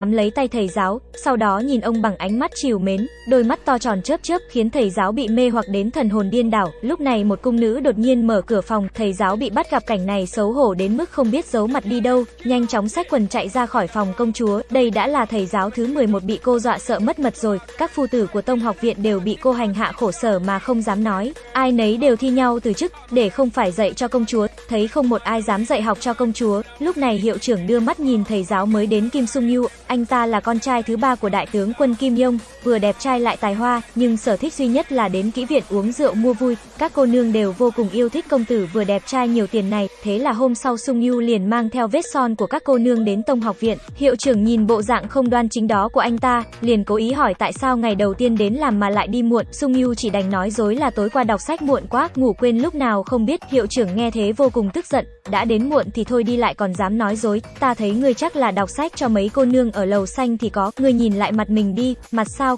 nắm lấy tay thầy giáo, sau đó nhìn ông bằng ánh mắt chiều mến, đôi mắt to tròn chớp chớp khiến thầy giáo bị mê hoặc đến thần hồn điên đảo. Lúc này một cung nữ đột nhiên mở cửa phòng, thầy giáo bị bắt gặp cảnh này xấu hổ đến mức không biết giấu mặt đi đâu, nhanh chóng xách quần chạy ra khỏi phòng công chúa. Đây đã là thầy giáo thứ 11 bị cô dọa sợ mất mật rồi, các phu tử của Tông học viện đều bị cô hành hạ khổ sở mà không dám nói, ai nấy đều thi nhau từ chức để không phải dạy cho công chúa, thấy không một ai dám dạy học cho công chúa. Lúc này hiệu trưởng đưa mắt nhìn thầy giáo mới đến Kim Sung Yu, anh ta là con trai thứ ba của đại tướng quân Kim Yong, vừa đẹp trai lại tài hoa, nhưng sở thích duy nhất là đến kỹ viện uống rượu mua vui. Các cô nương đều vô cùng yêu thích công tử vừa đẹp trai nhiều tiền này, thế là hôm sau Sung Yu liền mang theo vết son của các cô nương đến Tông học viện. Hiệu trưởng nhìn bộ dạng không đoan chính đó của anh ta, liền cố ý hỏi tại sao ngày đầu tiên đến làm mà lại đi muộn. Sung Yu chỉ đành nói dối là tối qua đọc sách muộn quá, ngủ quên lúc nào không biết. Hiệu trưởng nghe thế vô cùng cùng tức giận, đã đến muộn thì thôi đi lại còn dám nói dối, ta thấy ngươi chắc là đọc sách cho mấy cô nương ở lầu xanh thì có, ngươi nhìn lại mặt mình đi, mặt sao?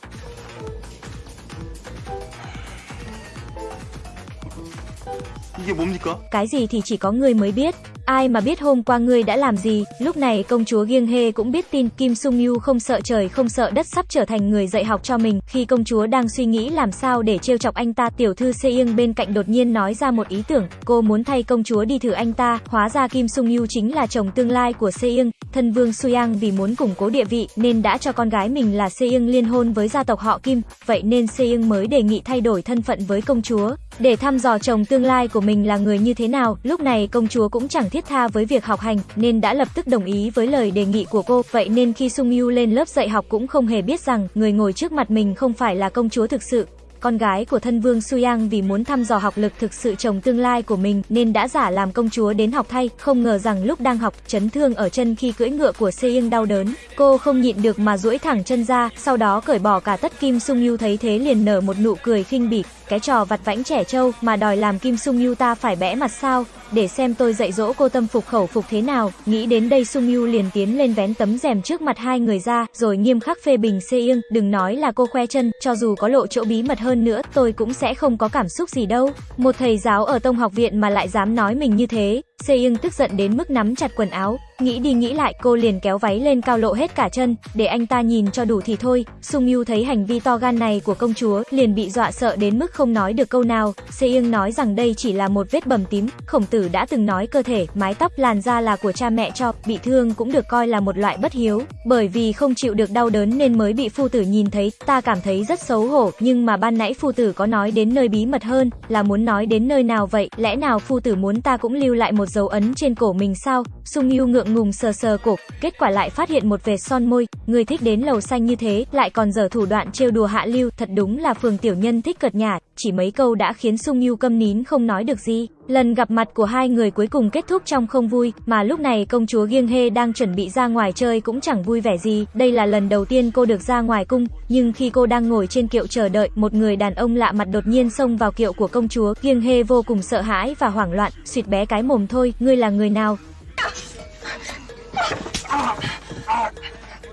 이게 뭡니까? Cái gì thì chỉ có ngươi mới biết. Ai mà biết hôm qua ngươi đã làm gì, lúc này công chúa Giêng Hê cũng biết tin Kim Sung Yu không sợ trời không sợ đất sắp trở thành người dạy học cho mình. Khi công chúa đang suy nghĩ làm sao để trêu chọc anh ta, tiểu thư Se Ying bên cạnh đột nhiên nói ra một ý tưởng, cô muốn thay công chúa đi thử anh ta, hóa ra Kim Sung Yu chính là chồng tương lai của Se Ying. Thân vương Suyang vì muốn củng cố địa vị nên đã cho con gái mình là Se Ying liên hôn với gia tộc họ Kim, vậy nên Se Ying mới đề nghị thay đổi thân phận với công chúa để thăm dò chồng tương lai của mình là người như thế nào. Lúc này công chúa cũng chẳng thiết tha với việc học hành, nên đã lập tức đồng ý với lời đề nghị của cô. Vậy nên khi Sung Yu lên lớp dạy học cũng không hề biết rằng người ngồi trước mặt mình không phải là công chúa thực sự. Con gái của thân vương Suyang vì muốn thăm dò học lực thực sự chồng tương lai của mình nên đã giả làm công chúa đến học thay, không ngờ rằng lúc đang học, chấn thương ở chân khi cưỡi ngựa của Seying đau đớn. Cô không nhịn được mà duỗi thẳng chân ra, sau đó cởi bỏ cả tất Kim Sung Yu thấy thế liền nở một nụ cười khinh bỉ, cái trò vặt vãnh trẻ trâu mà đòi làm Kim Sung Yu ta phải bẽ mặt sao, để xem tôi dạy dỗ cô tâm phục khẩu phục thế nào. Nghĩ đến đây Sung Yu liền tiến lên vén tấm rèm trước mặt hai người ra, rồi nghiêm khắc phê bình Se Ying, đừng nói là cô khoe chân, cho dù có lộ chỗ bí mật hơn nữa, tôi cũng sẽ không có cảm xúc gì đâu. Một thầy giáo ở Tông học viện mà lại dám nói mình như thế, Se Ying tức giận đến mức nắm chặt quần áo, nghĩ đi nghĩ lại, cô liền kéo váy lên cao lộ hết cả chân, để anh ta nhìn cho đủ thì thôi. Sung Yu thấy hành vi to gan này của công chúa, liền bị dọa sợ đến mức không nói được câu nào. Se Ying nói rằng đây chỉ là một vết bầm tím, khổng tử đã từng nói cơ thể, mái tóc, làn da là của cha mẹ cho, bị thương cũng được coi là một loại bất hiếu, bởi vì không chịu được đau đớn nên mới bị phu tử nhìn thấy, ta cảm thấy rất xấu hổ, nhưng mà ban nãy phu tử có nói đến nơi bí mật hơn, là muốn nói đến nơi nào vậy, lẽ nào phu tử muốn ta cũng lưu lại một dấu ấn trên cổ mình sao? Sung Yu ngượng ngùng sờ sờ cổ, kết quả lại phát hiện một vệt son môi, người thích đến lầu xanh như thế, lại còn dở thủ đoạn trêu đùa hạ lưu, thật đúng là phường tiểu nhân thích cợt nhả, chỉ mấy câu đã khiến Sung Yu câm nín không nói được gì. Lần gặp mặt của hai người cuối cùng kết thúc trong không vui, mà lúc này công chúa Giêng Hê đang chuẩn bị ra ngoài chơi cũng chẳng vui vẻ gì, đây là lần đầu tiên cô được ra ngoài cung, nhưng khi cô đang ngồi trên kiệu chờ đợi, một người đàn ông lạ mặt đột nhiên xông vào kiệu của công chúa, Giêng Hê vô cùng sợ hãi và hoảng loạn, suýt bé cái mồm thôi, ngươi là người nào?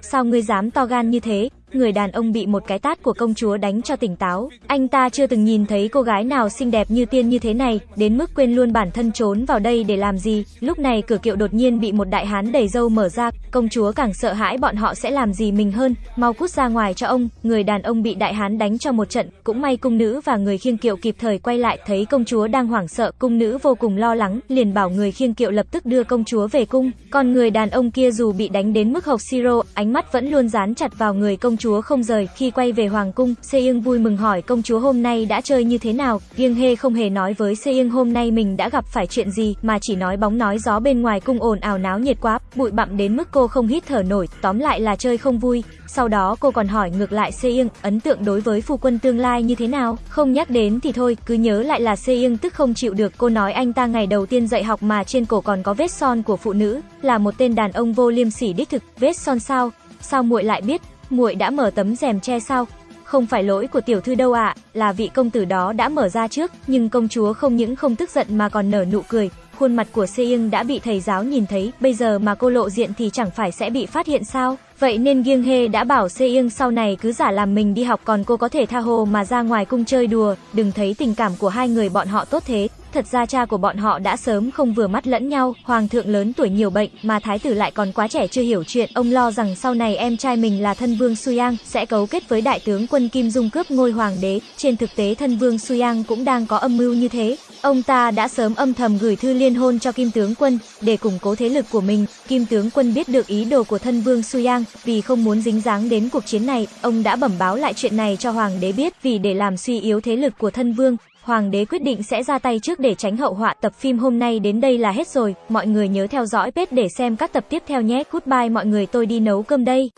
Sao ngươi dám to gan như thế? Người đàn ông bị một cái tát của công chúa đánh cho tỉnh táo. Anh ta chưa từng nhìn thấy cô gái nào xinh đẹp như tiên như thế này, đến mức quên luôn bản thân trốn vào đây để làm gì. Lúc này cửa kiệu đột nhiên bị một đại hán đầy dâu mở ra, công chúa càng sợ hãi bọn họ sẽ làm gì mình hơn. Mau cút ra ngoài cho ông. Người đàn ông bị đại hán đánh cho một trận, cũng may cung nữ và người khiêng kiệu kịp thời quay lại, thấy công chúa đang hoảng sợ, cung nữ vô cùng lo lắng, liền bảo người khiêng kiệu lập tức đưa công chúa về cung. Còn người đàn ông kia dù bị đánh đến mức hộc siro, ánh mắt vẫn luôn dán chặt vào người công chúa không rời. Khi quay về hoàng cung, Se vui mừng hỏi công chúa hôm nay đã chơi như thế nào. riêng Hê không hề nói với Se hôm nay mình đã gặp phải chuyện gì, mà chỉ nói bóng nói gió bên ngoài cung ồn ào náo nhiệt quá, bụi bặm đến mức cô không hít thở nổi, tóm lại là chơi không vui. Sau đó cô còn hỏi ngược lại Se ấn tượng đối với phu quân tương lai như thế nào? Không nhắc đến thì thôi, cứ nhớ lại là Se tức không chịu được. Cô nói anh ta ngày đầu tiên dạy học mà trên cổ còn có vết son của phụ nữ, là một tên đàn ông vô liêm sỉ đích thực. Vết son sao? Sao muội lại biết? Muội đã mở tấm rèm che sao? Không phải lỗi của tiểu thư đâu ạ, là vị công tử đó đã mở ra trước, nhưng công chúa không những không tức giận mà còn nở nụ cười. Khuôn mặt của Se Ying đã bị thầy giáo nhìn thấy, bây giờ mà cô lộ diện thì chẳng phải sẽ bị phát hiện sao? Vậy nên Giêng Hê đã bảo Se Ying sau này cứ giả làm mình đi học còn cô có thể tha hồ mà ra ngoài cung chơi đùa, đừng thấy tình cảm của hai người bọn họ tốt thế thật ra cha của bọn họ đã sớm không vừa mắt lẫn nhau, hoàng thượng lớn tuổi nhiều bệnh, mà thái tử lại còn quá trẻ chưa hiểu chuyện, ông lo rằng sau này em trai mình là thân vương Suyang sẽ cấu kết với đại tướng quân Kim Dung cướp ngôi hoàng đế, trên thực tế thân vương Suyang cũng đang có âm mưu như thế. Ông ta đã sớm âm thầm gửi thư liên hôn cho Kim tướng quân để củng cố thế lực của mình. Kim tướng quân biết được ý đồ của thân vương Suyang, vì không muốn dính dáng đến cuộc chiến này, ông đã bẩm báo lại chuyện này cho hoàng đế biết vì để làm suy yếu thế lực của thân vương, Hoàng đế quyết định sẽ ra tay trước để tránh hậu họa. Tập phim hôm nay đến đây là hết rồi. Mọi người nhớ theo dõi page để xem các tập tiếp theo nhé. Goodbye mọi người tôi đi nấu cơm đây.